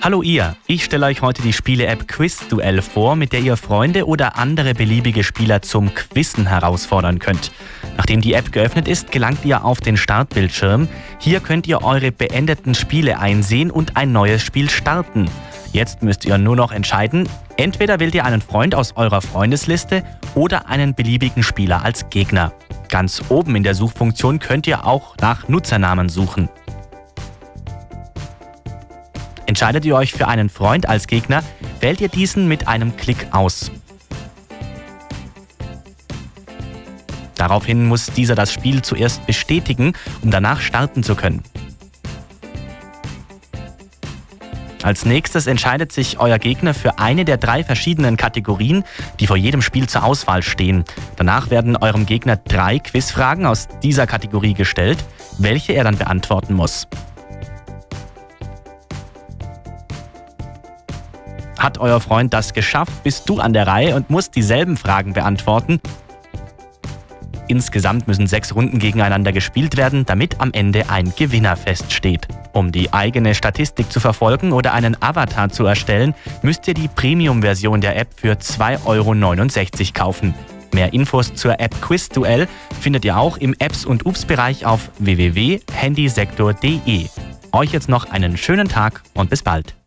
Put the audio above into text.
Hallo ihr, ich stelle euch heute die Spiele-App Quiz Duell vor, mit der ihr Freunde oder andere beliebige Spieler zum Quizzen herausfordern könnt. Nachdem die App geöffnet ist, gelangt ihr auf den Startbildschirm. Hier könnt ihr eure beendeten Spiele einsehen und ein neues Spiel starten. Jetzt müsst ihr nur noch entscheiden, entweder wählt ihr einen Freund aus eurer Freundesliste oder einen beliebigen Spieler als Gegner. Ganz oben in der Suchfunktion könnt ihr auch nach Nutzernamen suchen. Entscheidet ihr euch für einen Freund als Gegner, wählt ihr diesen mit einem Klick aus. Daraufhin muss dieser das Spiel zuerst bestätigen, um danach starten zu können. Als nächstes entscheidet sich euer Gegner für eine der drei verschiedenen Kategorien, die vor jedem Spiel zur Auswahl stehen. Danach werden eurem Gegner drei Quizfragen aus dieser Kategorie gestellt, welche er dann beantworten muss. Hat euer Freund das geschafft, bist du an der Reihe und musst dieselben Fragen beantworten. Insgesamt müssen sechs Runden gegeneinander gespielt werden, damit am Ende ein Gewinner feststeht. Um die eigene Statistik zu verfolgen oder einen Avatar zu erstellen, müsst ihr die Premium-Version der App für 2,69 Euro kaufen. Mehr Infos zur App Quiz Duell findet ihr auch im Apps- und Ups-Bereich auf www.handysektor.de. Euch jetzt noch einen schönen Tag und bis bald.